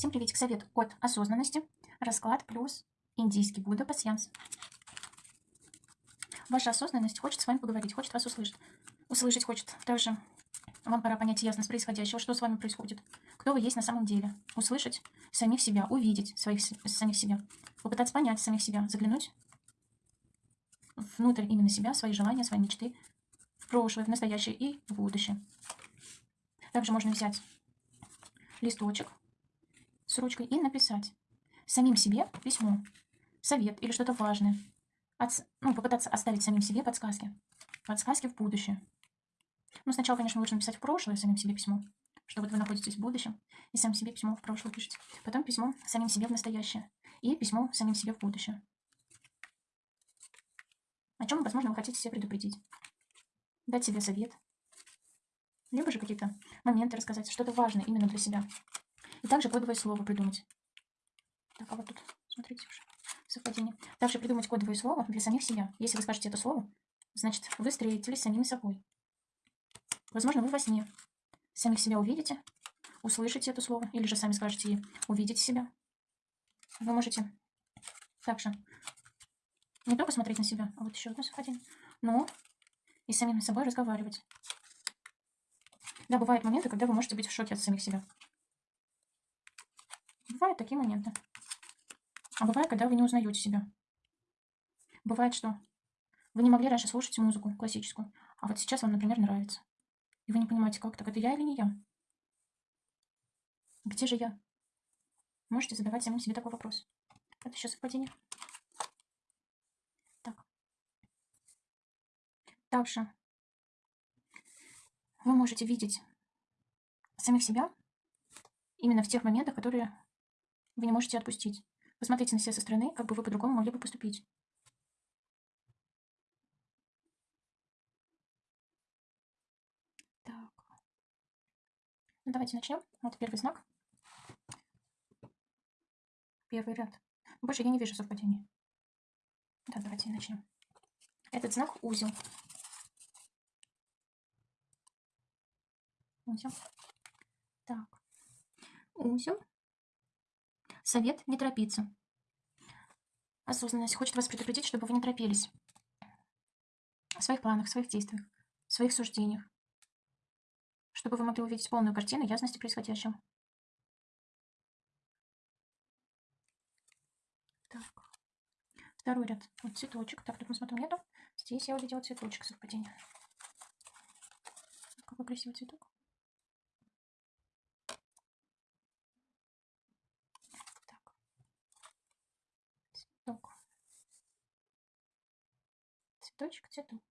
Всем приветик. Совет от осознанности. Расклад плюс индийский Будда пассианс. Ваша осознанность хочет с вами поговорить, хочет вас услышать. Услышать хочет. Также вам пора понять ясность происходящего, что с вами происходит. Кто вы есть на самом деле. Услышать самих себя, увидеть своих, самих себя. Попытаться понять самих себя, заглянуть внутрь именно себя, свои желания, свои мечты, в прошлое, в настоящее и в будущее. Также можно взять листочек с ручкой и написать самим себе письмо, совет или что-то важное. От, ну, попытаться оставить самим себе подсказки. Подсказки в будущее. Ну, сначала, конечно, лучше написать в прошлое самим себе письмо, что вот вы находитесь в будущем, и сам себе письмо в прошлое пишете. Потом письмо самим себе в настоящее. И письмо самим себе в будущее. О чем, возможно, вы хотите себе предупредить. Дать себе совет. Либо же какие-то моменты рассказать, что-то важное именно для себя. И также кодовое слово придумать. Так, а вот тут, смотрите уже, совпадение. Также придумать кодовое слово для самих себя. Если вы скажете это слово, значит, вы встретились с самим собой. Возможно, вы во сне самих себя увидите, услышите это слово, или же сами скажете увидите себя. Вы можете также не только смотреть на себя, а вот еще одно совпадение, но и с самим собой разговаривать. Да, бывают моменты, когда вы можете быть в шоке от самих себя. Бывают такие моменты. А бывает, когда вы не узнаете себя. Бывает, что вы не могли раньше слушать музыку классическую, а вот сейчас вам, например, нравится. И вы не понимаете, как так, это я или не я? Где же я? Можете задавать самим себе такой вопрос. Это еще совпадение. Так. Также вы можете видеть самих себя именно в тех моментах, которые вы не можете отпустить. Посмотрите на себя со стороны, как бы вы по-другому могли бы поступить. Так. Ну, давайте начнем. Вот первый знак. Первый ряд. Больше я не вижу совпадений. Да, давайте начнем. Этот знак узел. Узел. Так. Узел. Совет не торопиться. Осознанность хочет вас предупредить, чтобы вы не торопились. В своих планах, в своих действиях, в своих суждениях. Чтобы вы могли увидеть полную картину ясности происходящего. Так. Второй ряд. Вот цветочек. Так, тут мы смотрим, нету. Здесь я увидела цветочек совпадения. Какой красивый цветок. Цветочек, цветок.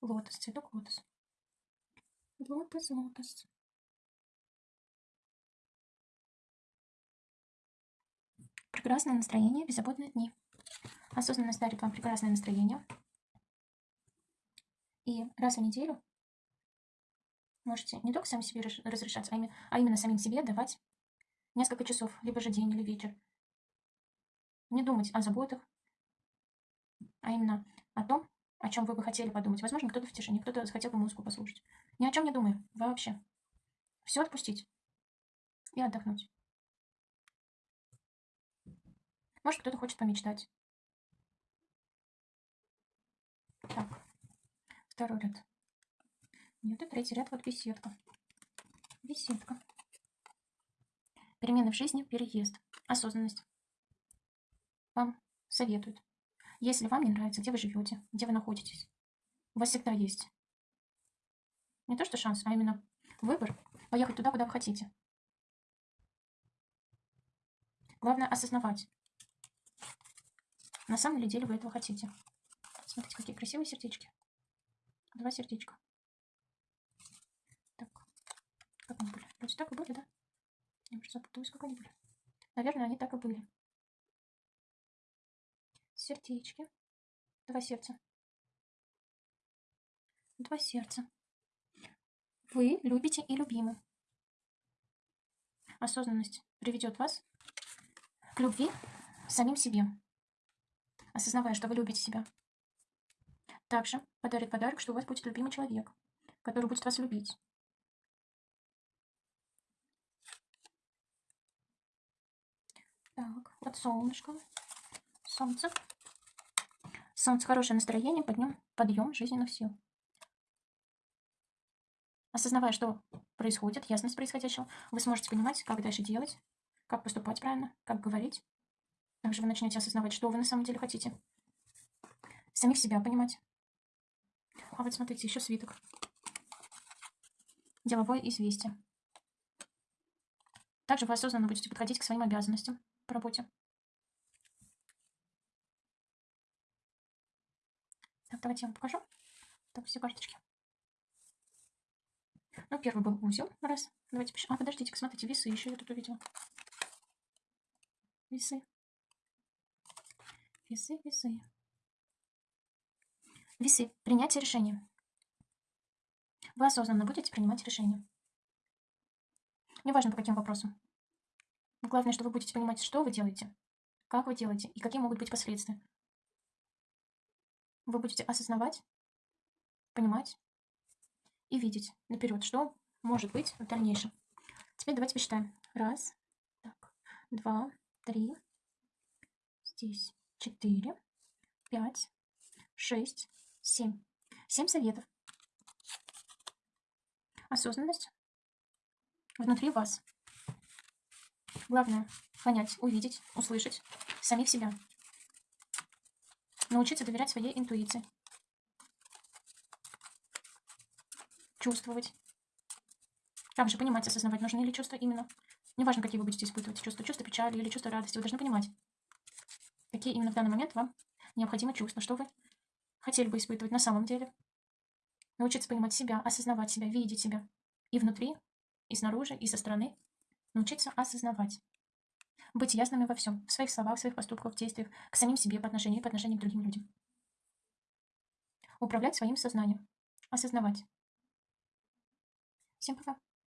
Лотос, цветок лотос. Лотос, лотос. Прекрасное настроение, беззаботные дни. Осознанность дарит вам прекрасное настроение. И раз в неделю можете не только сами себе разрешать, а а именно самим себе давать несколько часов, либо же день или вечер. Не думать о заботах, а именно о том, о чем вы бы хотели подумать. Возможно, кто-то в тишине, кто-то захотел бы музыку послушать. Ни о чем не думаю, вообще. Все отпустить и отдохнуть. Может, кто-то хочет помечтать. Так, второй ряд. Нет, и третий ряд, вот беседка. Беседка. Перемены в жизни, переезд, осознанность. Вам советуют если вам не нравится, где вы живете, где вы находитесь, у вас всегда есть не то что шанс, а именно выбор поехать туда, куда вы хотите. Главное осознавать, на самом ли деле вы этого хотите. Смотрите, какие красивые сердечки. Два сердечка. Так, как они были? Вроде так и были, да? Я уже запуталась, как они были. Наверное, они так и были сердечки. Два сердца. Два сердца. Вы любите и любимы. Осознанность приведет вас к любви самим себе, осознавая, что вы любите себя. Также подарит подарок, что у вас будет любимый человек, который будет вас любить. Так, вот солнышко. Солнце. Солнце, хорошее настроение, подъем, подъем жизненных сил. Осознавая, что происходит, ясность происходящего, вы сможете понимать, как дальше делать, как поступать правильно, как говорить. Также вы начнете осознавать, что вы на самом деле хотите. Самих себя понимать. А вот смотрите, еще свиток. Деловое известие. Также вы осознанно будете подходить к своим обязанностям по работе. Давайте я вам покажу. Так, все карточки. Ну, первый был узел. Раз. Давайте пишем. А, подождите, смотрите, весы еще я тут увидела. Весы. Весы, весы. Весы. Принятие решения. Вы осознанно будете принимать решения. Неважно, по каким вопросам. Главное, что вы будете понимать, что вы делаете, как вы делаете и какие могут быть последствия. Вы будете осознавать, понимать и видеть наперед, что может быть в дальнейшем. Теперь давайте посчитаем. Раз, так, два, три, здесь четыре, пять, шесть, семь. Семь советов. Осознанность внутри вас. Главное понять, увидеть, услышать самих себя. Научиться доверять своей интуиции. Чувствовать. Также понимать, осознавать, нужны ли чувства именно. Неважно, какие вы будете испытывать чувства, чувства печали или чувства радости, вы должны понимать, какие именно в данный момент вам необходимы чувства, что вы хотели бы испытывать на самом деле. Научиться понимать себя, осознавать себя, видеть себя. И внутри, и снаружи, и со стороны. Научиться осознавать. Быть ясными во всем. В своих словах, в своих поступках, в действиях. К самим себе по отношению и по отношению к другим людям. Управлять своим сознанием. Осознавать. Всем пока.